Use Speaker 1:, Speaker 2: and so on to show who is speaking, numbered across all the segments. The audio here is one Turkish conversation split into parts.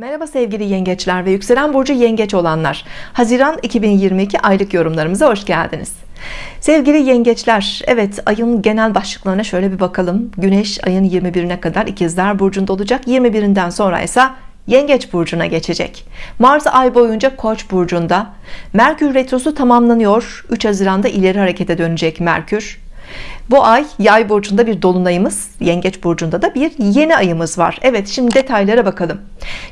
Speaker 1: Merhaba sevgili yengeçler ve yükselen burcu yengeç olanlar. Haziran 2022 aylık yorumlarımıza hoş geldiniz. Sevgili yengeçler Evet ayın genel başlıklarına şöyle bir bakalım. Güneş ayın 21'ine kadar ikizler burcunda olacak. 21'inden sonra ise Yengeç burcuna geçecek. Mars ay boyunca Koç burcunda. Merkür retrosu tamamlanıyor. 3 Haziran'da ileri harekete dönecek Merkür bu ay yay burcunda bir dolunayımız yengeç burcunda da bir yeni ayımız var. Evet şimdi detaylara bakalım.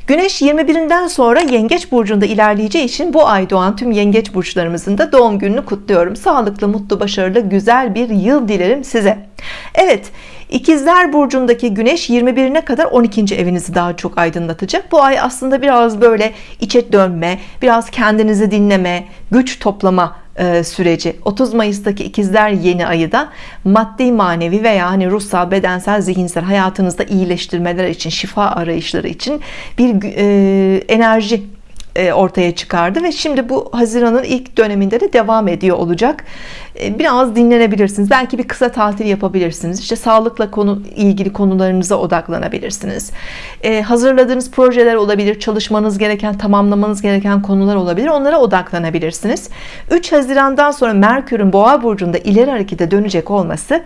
Speaker 1: Güneş 21'inden sonra yengeç burcunda ilerleyeceği için bu ay doğan tüm yengeç burçlarımızın da doğum gününü kutluyorum. Sağlıklı mutlu başarılı güzel bir yıl dilerim size. Evet İkizler burcundaki güneş 21'ine kadar 12. evinizi daha çok aydınlatacak. Bu ay aslında biraz böyle içe dönme biraz kendinizi dinleme güç toplama süreci. 30 Mayıs'taki ikizler yeni ayı da maddi manevi veya hani ruhsal bedensel zihinsel hayatınızda iyileştirmeler için şifa arayışları için bir e, enerji e, ortaya çıkardı ve şimdi bu Haziran'ın ilk döneminde de devam ediyor olacak. E, biraz dinlenebilirsiniz. Belki bir kısa tatil yapabilirsiniz. İşte sağlıkla konu ilgili konularınıza odaklanabilirsiniz. Ee, hazırladığınız projeler olabilir çalışmanız gereken tamamlamanız gereken konular olabilir. Onlara odaklanabilirsiniz. 3 Haziran'dan sonra Merkür'ün boğa burcunda ileri harekete dönecek olması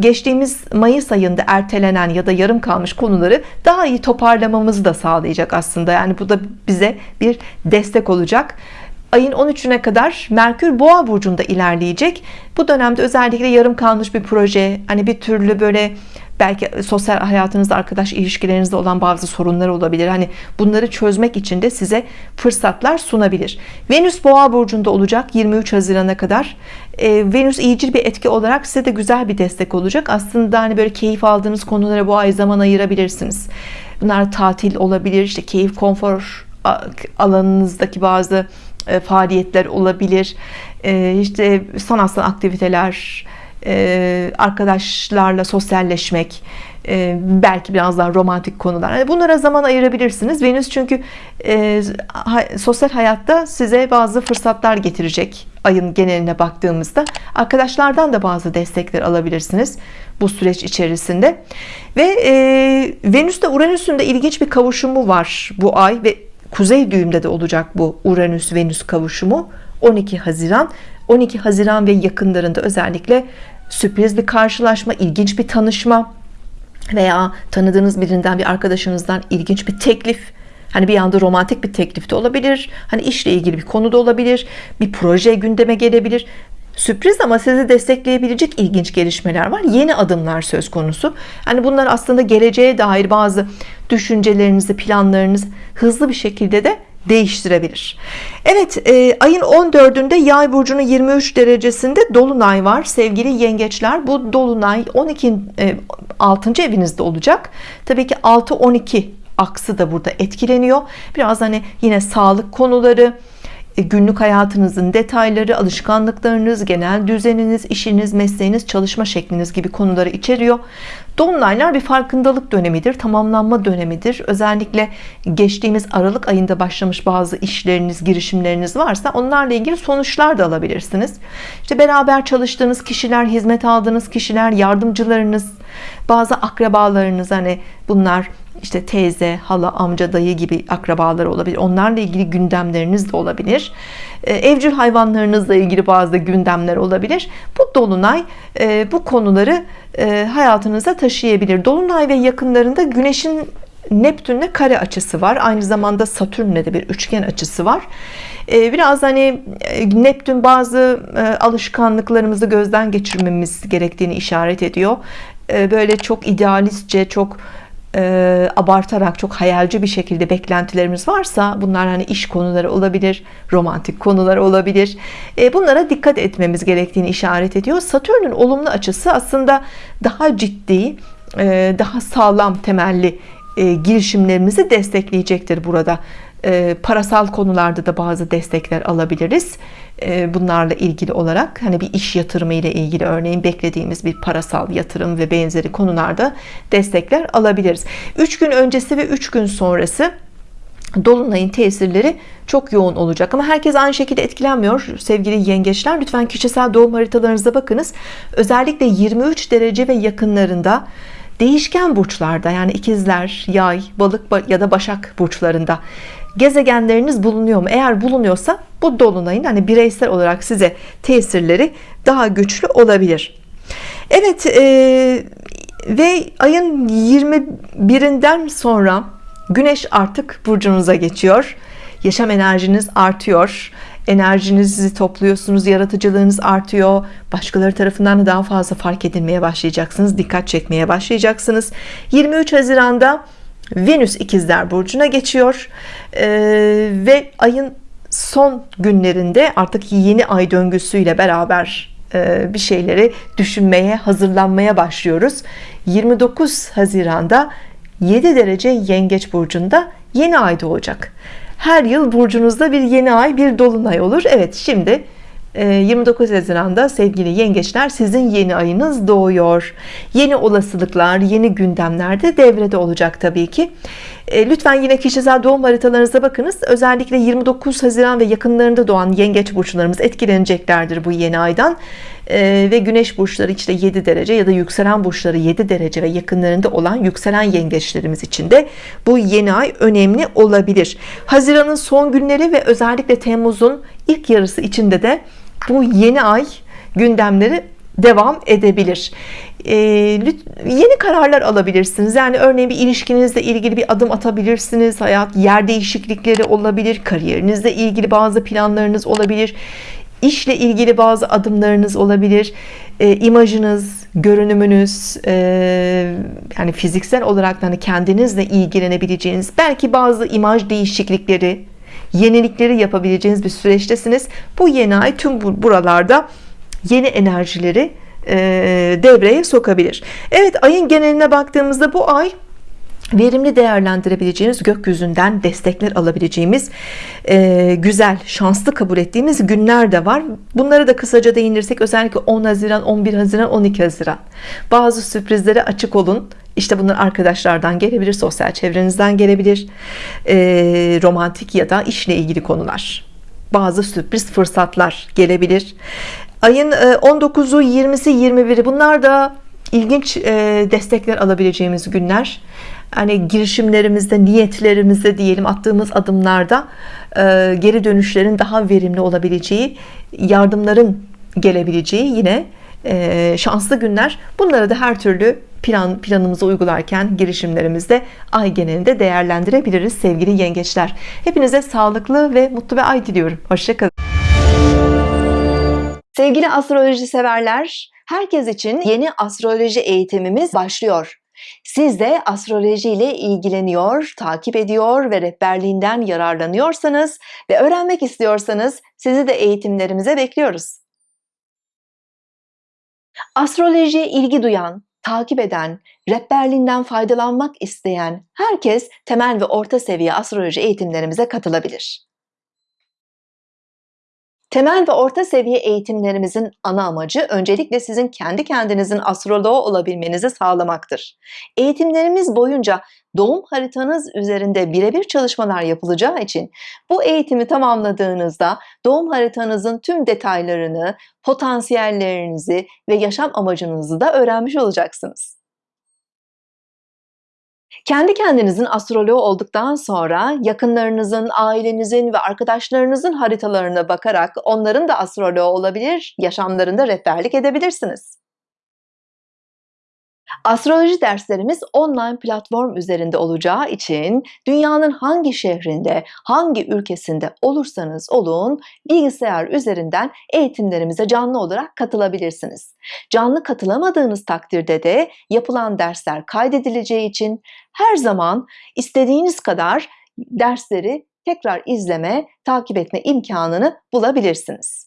Speaker 1: geçtiğimiz Mayıs ayında ertelenen ya da yarım kalmış konuları daha iyi toparlamamızı da sağlayacak aslında. Yani bu da bize bir destek olacak. Ayın 13'üne kadar Merkür Boğa burcunda ilerleyecek. Bu dönemde özellikle yarım kalmış bir proje hani bir türlü böyle belki sosyal hayatınızda arkadaş ilişkilerinizde olan bazı sorunlar olabilir. Hani bunları çözmek için de size fırsatlar sunabilir. Venüs boğa burcunda olacak 23 Haziran'a kadar. E, Venüs iyicil bir etki olarak size de güzel bir destek olacak. Aslında hani böyle keyif aldığınız konulara bu ay zaman ayırabilirsiniz. Bunlar tatil olabilir işte keyif konfor alanınızdaki bazı e, faaliyetler olabilir. E, işte sanatsal aktiviteler e, arkadaşlarla sosyalleşmek e, belki biraz daha romantik konular. Bunlara zaman ayırabilirsiniz. Venüs çünkü e, sosyal hayatta size bazı fırsatlar getirecek ayın geneline baktığımızda. Arkadaşlardan da bazı destekler alabilirsiniz bu süreç içerisinde. Ve Venüs'te Uranüs'ün de ilginç bir kavuşumu var bu ay ve kuzey düğümde de olacak bu Uranüs Venüs kavuşumu 12 Haziran. 12 Haziran ve yakınlarında özellikle sürpriz bir karşılaşma ilginç bir tanışma veya tanıdığınız birinden bir arkadaşınızdan ilginç bir teklif Hani bir anda romantik bir teklif de olabilir. Hani işle ilgili bir konu da olabilir. Bir proje gündeme gelebilir. Sürpriz ama sizi destekleyebilecek ilginç gelişmeler var. Yeni adımlar söz konusu. Hani bunlar aslında geleceğe dair bazı düşüncelerinizi, planlarınızı hızlı bir şekilde de değiştirebilir. Evet e, ayın 14'ünde yay burcunun 23 derecesinde dolunay var sevgili yengeçler. Bu dolunay 12 e, 6. evinizde olacak. Tabii ki 6-12 aksı da burada etkileniyor. Biraz hani yine sağlık konuları günlük hayatınızın detayları, alışkanlıklarınız, genel düzeniniz, işiniz, mesleğiniz, çalışma şekliniz gibi konuları içeriyor. Dolunaylar bir farkındalık dönemidir, tamamlanma dönemidir. Özellikle geçtiğimiz Aralık ayında başlamış bazı işleriniz, girişimleriniz varsa onlarla ilgili sonuçlar da alabilirsiniz. İşte beraber çalıştığınız kişiler, hizmet aldığınız kişiler, yardımcılarınız, bazı akrabalarınız hani bunlar işte teyze, hala, amca, dayı gibi akrabalar olabilir. Onlarla ilgili gündemleriniz de olabilir. Ee, evcil hayvanlarınızla ilgili bazı gündemler olabilir. Bu dolunay e, bu konuları e, hayatınıza taşıyabilir. Dolunay ve yakınlarında Güneş'in Neptün'le kare açısı var. Aynı zamanda Satürn'le de bir üçgen açısı var. Ee, biraz hani e, Neptün bazı alışkanlıklarımızı gözden geçirmemiz gerektiğini işaret ediyor. Böyle çok idealistçe, çok e, abartarak çok hayalci bir şekilde beklentilerimiz varsa bunlar hani iş konuları olabilir romantik konular olabilir. E, bunlara dikkat etmemiz gerektiğini işaret ediyor. Satürn'ün olumlu açısı aslında daha ciddi e, daha sağlam temelli e, girişimlerimizi destekleyecektir burada e, parasal konularda da bazı destekler alabiliriz e, bunlarla ilgili olarak. Hani bir iş yatırımı ile ilgili örneğin beklediğimiz bir parasal yatırım ve benzeri konularda destekler alabiliriz. 3 gün öncesi ve 3 gün sonrası Dolunay'ın tesirleri çok yoğun olacak. Ama herkes aynı şekilde etkilenmiyor. Sevgili yengeçler lütfen kişisel doğum haritalarınıza bakınız. Özellikle 23 derece ve yakınlarında değişken burçlarda yani ikizler, yay, balık ya da başak burçlarında gezegenleriniz bulunuyor mu? Eğer bulunuyorsa bu dolunayın hani bireysel olarak size tesirleri daha güçlü olabilir. Evet e, ve ayın 21'inden sonra Güneş artık burcunuza geçiyor. Yaşam enerjiniz artıyor. Enerjinizi topluyorsunuz, yaratıcılığınız artıyor. Başkaları tarafından da daha fazla fark edilmeye başlayacaksınız. Dikkat çekmeye başlayacaksınız. 23 Haziran'da Venüs ikizler burcuna geçiyor. Ee, ve ayın son günlerinde artık yeni ay döngüsüyle beraber e, bir şeyleri düşünmeye, hazırlanmaya başlıyoruz. 29 Haziran'da 7 derece yengeç burcunda yeni ay doğacak her yıl burcunuzda bir yeni ay bir dolunay olur Evet şimdi 29 e, Haziran'da sevgili yengeçler sizin yeni ayınız doğuyor. Yeni olasılıklar yeni gündemler de devrede olacak Tabii ki. E, lütfen yine kişisel doğum haritalarınıza bakınız. Özellikle 29 Haziran ve yakınlarında doğan yengeç burçlarımız etkileneceklerdir bu yeni aydan. E, ve güneş burçları işte 7 derece ya da yükselen burçları 7 derece ve yakınlarında olan yükselen yengeçlerimiz için de bu yeni ay önemli olabilir. Haziran'ın son günleri ve özellikle Temmuz'un ilk yarısı içinde de bu yeni ay gündemleri devam edebilir. Ee, yeni kararlar alabilirsiniz. Yani örneğin bir ilişkinizle ilgili bir adım atabilirsiniz. Hayat yer değişiklikleri olabilir kariyerinizle ilgili bazı planlarınız olabilir. İşle ilgili bazı adımlarınız olabilir. E, imajınız görünümünüz e, yani fiziksel olarak hani kendinizle ilgilenebileceğiniz belki bazı imaj değişiklikleri yenilikleri yapabileceğiniz bir süreçtesiniz. Bu yeni ay tüm buralarda yeni enerjileri e, devreye sokabilir. Evet ayın geneline baktığımızda bu ay verimli değerlendirebileceğimiz gökyüzünden destekler alabileceğimiz e, güzel şanslı kabul ettiğimiz günler de var. Bunları da kısaca değinirsek özellikle 10 Haziran 11 Haziran 12 Haziran. Bazı sürprizlere açık olun işte bunlar arkadaşlardan gelebilir sosyal çevrenizden gelebilir e, romantik ya da işle ilgili konular. Bazı sürpriz fırsatlar gelebilir. Ayın 19'u 20'si 21'i bunlar da ilginç destekler alabileceğimiz günler. Hani girişimlerimizde niyetlerimizde diyelim attığımız adımlarda geri dönüşlerin daha verimli olabileceği yardımların gelebileceği yine e, şanslı günler. Bunları da her türlü plan planımızı uygularken girişimlerimizde ay genelinde değerlendirebiliriz sevgili yengeçler. Hepinize sağlıklı ve mutlu bir ay diliyorum. Hoşçakalın. Sevgili astroloji severler herkes için yeni astroloji eğitimimiz başlıyor. Siz de astroloji ile ilgileniyor, takip ediyor ve rehberliğinden yararlanıyorsanız ve öğrenmek istiyorsanız sizi de eğitimlerimize bekliyoruz. Astrolojiye ilgi duyan, takip eden, rehberliğinden faydalanmak isteyen herkes temel ve orta seviye astroloji eğitimlerimize katılabilir. Temel ve orta seviye eğitimlerimizin ana amacı öncelikle sizin kendi kendinizin astroloğu olabilmenizi sağlamaktır. Eğitimlerimiz boyunca doğum haritanız üzerinde birebir çalışmalar yapılacağı için bu eğitimi tamamladığınızda doğum haritanızın tüm detaylarını, potansiyellerinizi ve yaşam amacınızı da öğrenmiş olacaksınız. Kendi kendinizin astroloğu olduktan sonra yakınlarınızın, ailenizin ve arkadaşlarınızın haritalarına bakarak onların da astroloğu olabilir, yaşamlarında rehberlik edebilirsiniz. Astroloji derslerimiz online platform üzerinde olacağı için dünyanın hangi şehrinde, hangi ülkesinde olursanız olun bilgisayar üzerinden eğitimlerimize canlı olarak katılabilirsiniz. Canlı katılamadığınız takdirde de yapılan dersler kaydedileceği için her zaman istediğiniz kadar dersleri tekrar izleme, takip etme imkanını bulabilirsiniz.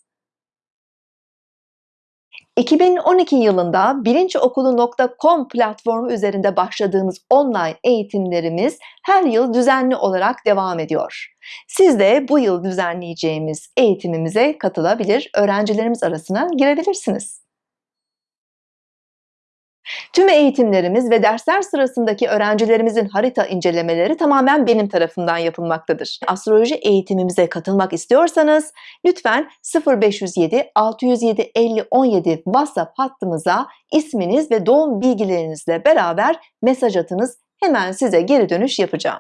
Speaker 1: 2012 yılında bilinçokulu.com platformu üzerinde başladığımız online eğitimlerimiz her yıl düzenli olarak devam ediyor. Siz de bu yıl düzenleyeceğimiz eğitimimize katılabilir, öğrencilerimiz arasına girebilirsiniz. Tüm eğitimlerimiz ve dersler sırasındaki öğrencilerimizin harita incelemeleri tamamen benim tarafından yapılmaktadır. Astroloji eğitimimize katılmak istiyorsanız lütfen 0507 607 50 17 WhatsApp hattımıza isminiz ve doğum bilgilerinizle beraber mesaj atınız. Hemen size geri dönüş yapacağım.